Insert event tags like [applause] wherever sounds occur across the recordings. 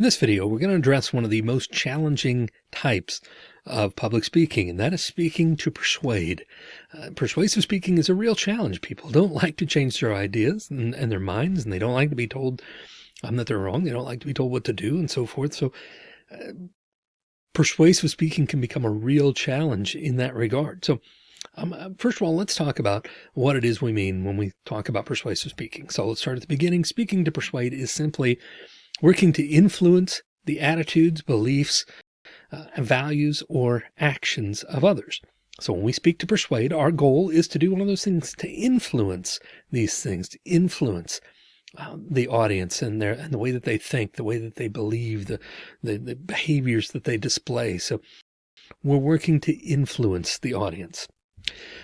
In this video, we're going to address one of the most challenging types of public speaking, and that is speaking to persuade. Uh, persuasive speaking is a real challenge. People don't [laughs] like to change their ideas and, and their minds, and they don't like to be told um, that they're wrong. They don't like to be told what to do and so forth. So uh, persuasive speaking can become a real challenge in that regard. So um, uh, first of all, let's talk about what it is we mean when we talk about persuasive speaking. So let's start at the beginning. Speaking to persuade is simply working to influence the attitudes, beliefs, uh, values, or actions of others. So when we speak to persuade, our goal is to do one of those things to influence these things, to influence uh, the audience and their and the way that they think, the way that they believe, the, the, the behaviors that they display. So we're working to influence the audience.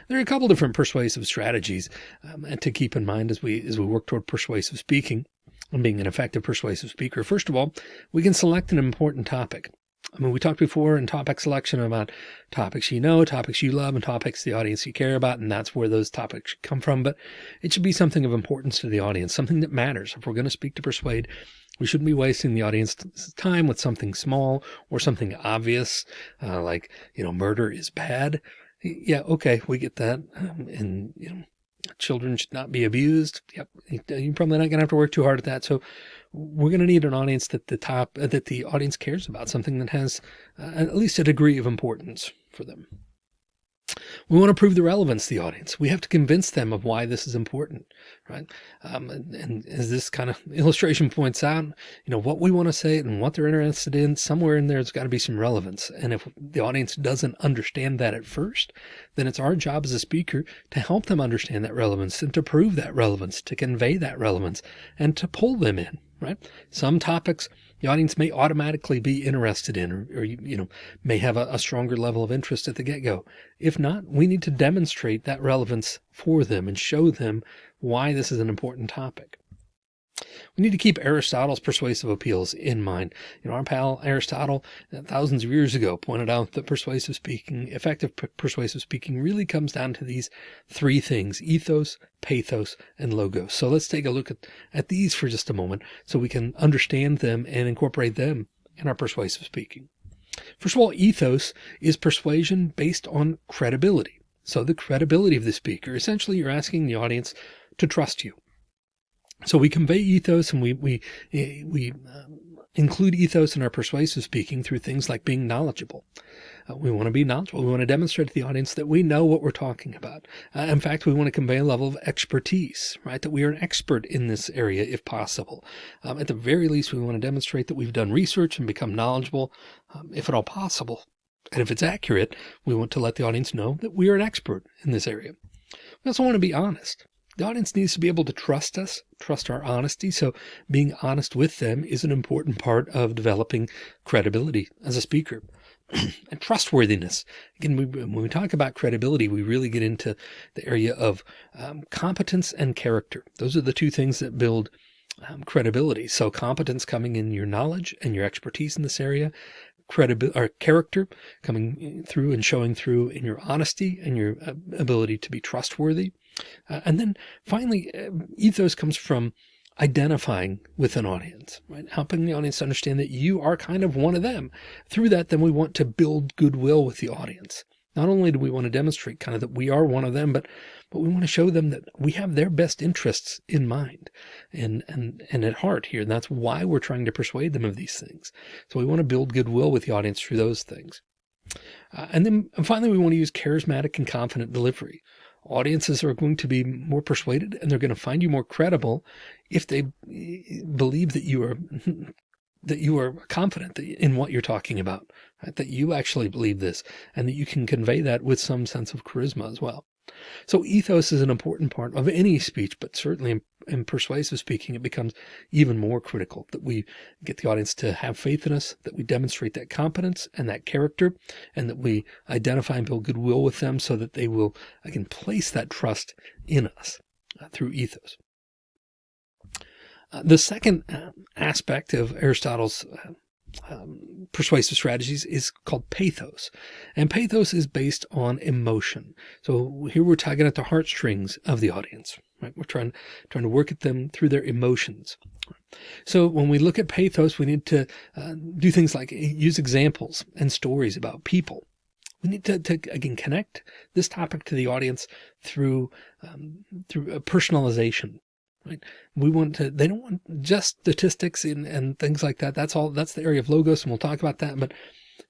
There are a couple different persuasive strategies um, to keep in mind as we as we work toward persuasive speaking and being an effective persuasive speaker. First of all, we can select an important topic. I mean, we talked before in topic selection about topics you know, topics you love, and topics the audience you care about, and that's where those topics come from. But it should be something of importance to the audience, something that matters. If we're going to speak to persuade, we shouldn't be wasting the audience's time with something small or something obvious, uh, like, you know, murder is bad. Yeah, okay, we get that. Um, and, you know, children should not be abused. Yep. You're probably not going to have to work too hard at that. So we're going to need an audience that the top, that the audience cares about something that has uh, at least a degree of importance for them. We want to prove the relevance to the audience. We have to convince them of why this is important, right? Um, and, and, as this kind of [laughs] illustration points out, you know, what we want to say and what they're interested in, somewhere in there, there's got to be some relevance. And if the audience doesn't understand that at first, then it's our job as a speaker to help them understand that relevance and to prove that relevance, to convey that relevance and to pull them in, right? Some topics the audience may automatically be interested in, or, or you, know, may have a, a stronger level of interest at the get go. If not, we need to demonstrate that relevance for them and show them why this is an important topic. We need to keep Aristotle's persuasive appeals in mind. You know, our pal Aristotle uh, thousands of years ago pointed out that persuasive speaking, effective persuasive speaking really comes down to these three things, ethos, pathos, and logos. So let's take a look at, at these for just a moment so we can understand them and incorporate them in our persuasive speaking. First of all, ethos is persuasion based on credibility. So the credibility of the speaker, essentially you're asking the audience to trust you. So we convey ethos and we, we, eh, we um, include ethos in our persuasive speaking through things like being knowledgeable. Uh, we want to be knowledgeable. We want to demonstrate to the audience that we know what we're talking about. Uh, in fact, we want to convey a level of expertise, right? That we are an expert in this area if possible. Um, at the very least, we want to demonstrate that we've done research and become knowledgeable, um, if at all possible. And if it's accurate, we want to let the audience know that we are an expert in this area. We also want to be honest. The audience needs to be able to trust us, trust our honesty. So being honest with them is an important part of developing credibility as a speaker. [clears throat] and trustworthiness. Again, we, when we talk about credibility, we really get into the area of um, competence and character. Those are the two things that build um, credibility. So competence coming in your knowledge and your expertise in this area, credibility or character coming through and showing through in your honesty and your uh, ability to be trustworthy. Uh, and then finally, uh, ethos comes from identifying with an audience, right? Helping the audience understand that you are kind of one of them. Through that, then we want to build goodwill with the audience. Not only do we want to demonstrate kind of that we are one of them, but but we want to show them that we have their best interests in mind and and and at heart here. And that's why we're trying to persuade them of these things. So we want to build goodwill with the audience through those things. Uh, and then and finally, we want to use charismatic and confident delivery audiences are going to be more persuaded and they're going to find you more credible if they believe that you are [laughs] that you are confident in what you're talking about, right? that you actually believe this and that you can convey that with some sense of charisma as well. So ethos is an important part of any speech, but certainly in, in, persuasive speaking, it becomes even more critical that we get the audience to have faith in us, that we demonstrate that competence and that character, and that we identify and build goodwill with them so that they will, again, place that trust in us uh, through ethos. Uh, the second uh, aspect of Aristotle's uh, um, persuasive strategies is called pathos. And pathos is based on emotion. So here we're tugging at the heartstrings of the audience, right? We're trying, trying to work at them through their emotions. So when we look at pathos, we need to uh, do things like use examples and stories about people. We need to, to again connect this topic to the audience through um, through a personalization. Right? We want to. They don't want just statistics and, and things like that. That's all. That's the area of logos, and we'll talk about that. But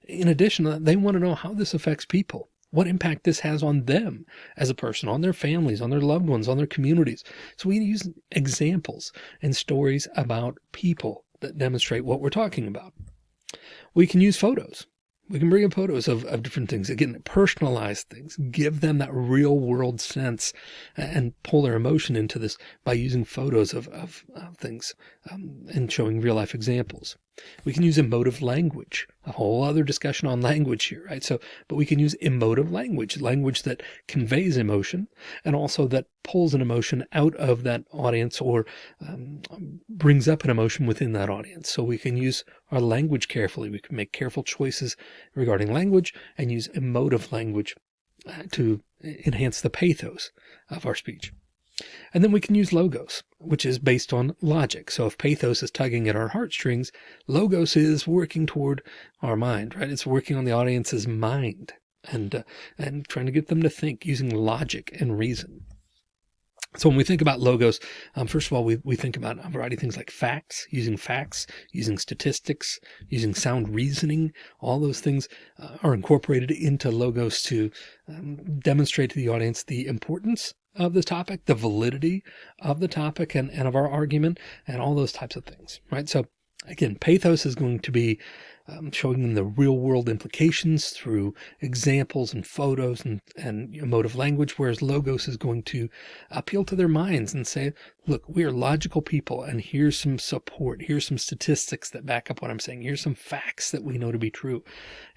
in addition, they want to know how this affects people what impact this has on them as a person, on their families, on their loved ones, on their communities. So we use examples and stories about people that demonstrate what we're talking about. We can use photos. We can bring in photos of, of different things, again, personalize things, give them that real world sense and pull their emotion into this by using photos of, of, of things um, and showing real life examples. We can use emotive language, a whole other discussion on language here, right? So, but we can use emotive language, language that conveys emotion and also that pulls an emotion out of that audience or um, brings up an emotion within that audience. So we can use our language carefully. We can make careful choices regarding language and use emotive language uh, to enhance the pathos of our speech. And then we can use logos, which is based on logic. So if pathos is tugging at our heartstrings, logos is working toward our mind, right? It's working on the audience's mind and, uh, and trying to get them to think using logic and reason. So when we think about logos, um, first of all, we, we think about a variety of things like facts, using facts, using statistics, using sound reasoning. All those things uh, are incorporated into logos to um, demonstrate to the audience the importance of the topic, the validity of the topic and, and of our argument and all those types of things, right? So again, pathos is going to be um, showing them the real world implications through examples and photos and, and emotive language, whereas logos is going to appeal to their minds and say, look, we are logical people and here's some support. Here's some statistics that back up what I'm saying. Here's some facts that we know to be true.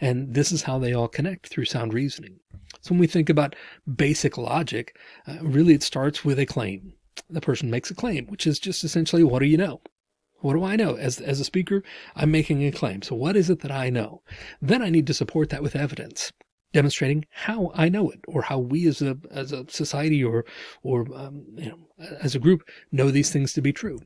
And this is how they all connect through sound reasoning. So when we think about basic logic, uh, really it starts with a claim. The person makes a claim, which is just essentially, what do you know? What do I know? As, as a speaker, I'm making a claim. So what is it that I know? Then I need to support that with evidence demonstrating how I know it or how we as a, as a society or, or, um, you know, as a group know these things to be true.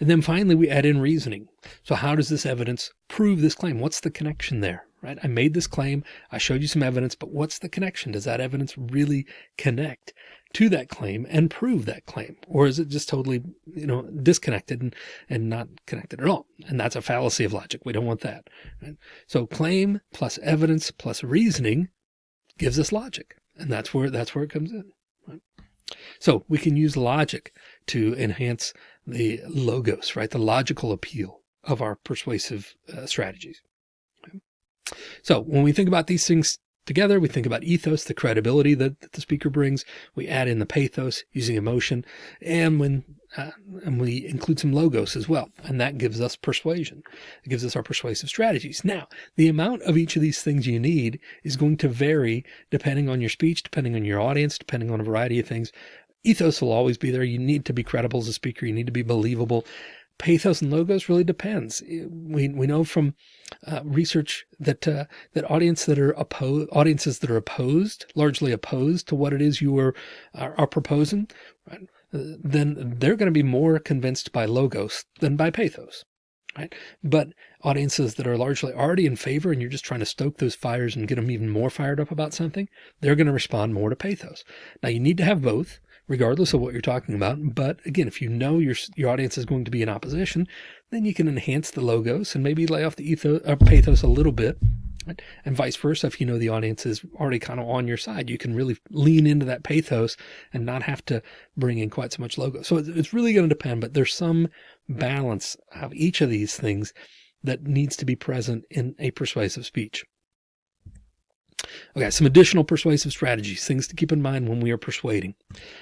And then finally, we add in reasoning. So how does this evidence prove this claim? What's the connection there? Right? I made this claim. I showed you some evidence, but what's the connection? Does that evidence really connect to that claim and prove that claim? Or is it just totally, you know, disconnected and, and not connected at all? And that's a fallacy of logic. We don't want that. Right? So claim plus evidence plus reasoning gives us logic. And that's where, that's where it comes in. Right? So we can use logic to enhance the logos, right? The logical appeal of our persuasive uh, strategies. Okay. So when we think about these things together, we think about ethos, the credibility that, that the speaker brings. We add in the pathos using emotion and when, uh, and we include some logos as well. And that gives us persuasion. It gives us our persuasive strategies. Now, the amount of each of these things you need is going to vary depending on your speech, depending on your audience, depending on a variety of things. Ethos will always be there. You need to be credible as a speaker. You need to be believable. Pathos and logos really depends. We, we know from uh, research that uh, that audience that are opposed, audiences that are opposed, largely opposed to what it is you are are, are proposing, right? then they're going to be more convinced by logos than by pathos. Right. But audiences that are largely already in favor and you're just trying to stoke those fires and get them even more fired up about something, they're going to respond more to pathos. Now you need to have both regardless of what you're talking about. But again, if you know your, your audience is going to be in opposition, then you can enhance the logos and maybe lay off the ethos or uh, pathos a little bit. And vice versa. If you know the audience is already kind of on your side, you can really lean into that pathos and not have to bring in quite so much logo. So it's really going to depend, but there's some balance of each of these things that needs to be present in a persuasive speech. Okay, some additional persuasive strategies, things to keep in mind when we are persuading.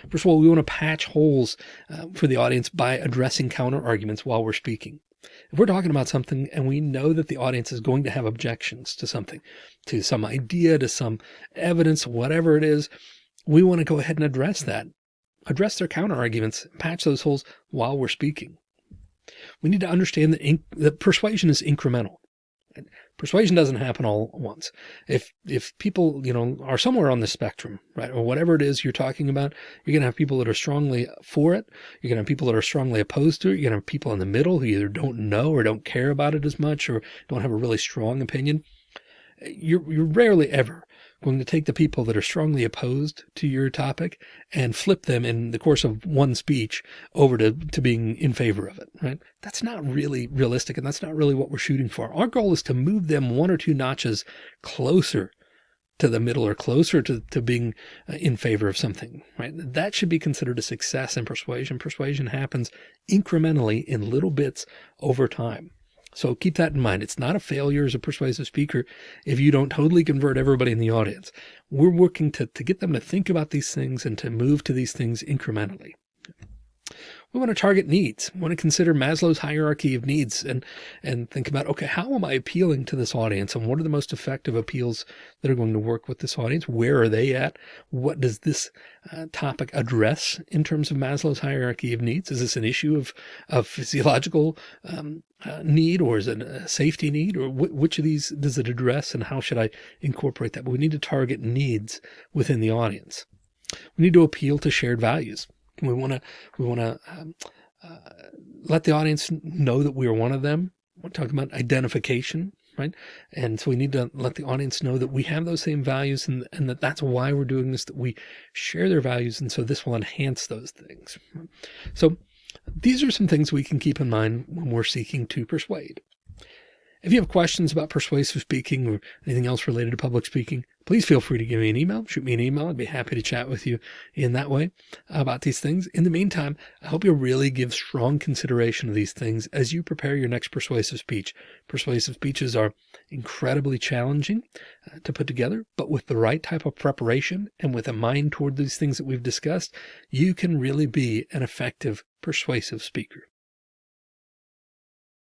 First of all, we want to patch holes uh, for the audience by addressing counter arguments while we're speaking. If we're talking about something and we know that the audience is going to have objections to something, to some idea, to some evidence, whatever it is, we want to go ahead and address that, address their counter arguments, patch those holes while we're speaking. We need to understand that, that persuasion is incremental. Persuasion doesn't happen all at once. If if people, you know, are somewhere on the spectrum, right, or whatever it is you're talking about, you're going to have people that are strongly for it. You're going to have people that are strongly opposed to it. You're going to have people in the middle who either don't know or don't care about it as much or don't have a really strong opinion. You're, you're rarely ever going to take the people that are strongly opposed to your topic and flip them in the course of one speech over to, to being in favor of it, right? That's not really realistic. And that's not really what we're shooting for. Our goal is to move them one or two notches closer to the middle or closer to, to being uh, in favor of something, right? That should be considered a success in persuasion. Persuasion happens incrementally in little bits over time. So keep that in mind. It's not a failure as a persuasive speaker if you don't totally convert everybody in the audience. We're working to, to get them to think about these things and to move to these things incrementally. We want to target needs. We want to consider Maslow's hierarchy of needs and, and think about, okay, how am I appealing to this audience and what are the most effective appeals that are going to work with this audience? Where are they at? What does this uh, topic address in terms of Maslow's hierarchy of needs? Is this an issue of, of physiological um, uh, need or is it a safety need or which of these does it address and how should I incorporate that? But we need to target needs within the audience. We need to appeal to shared values. We want to, we want to um, uh, let the audience know that we are one of them. We're talking about identification, right? And so we need to let the audience know that we have those same values and, and that that's why we're doing this, that we share their values. And so this will enhance those things. So these are some things we can keep in mind when we're seeking to persuade. If you have questions about persuasive speaking or anything else related to public speaking, please feel free to give me an email, shoot me an email. I'd be happy to chat with you in that way about these things. In the meantime, I hope you'll really give strong consideration of these things as you prepare your next persuasive speech. Persuasive speeches are incredibly challenging uh, to put together, but with the right type of preparation and with a mind toward these things that we've discussed, you can really be an effective persuasive speaker.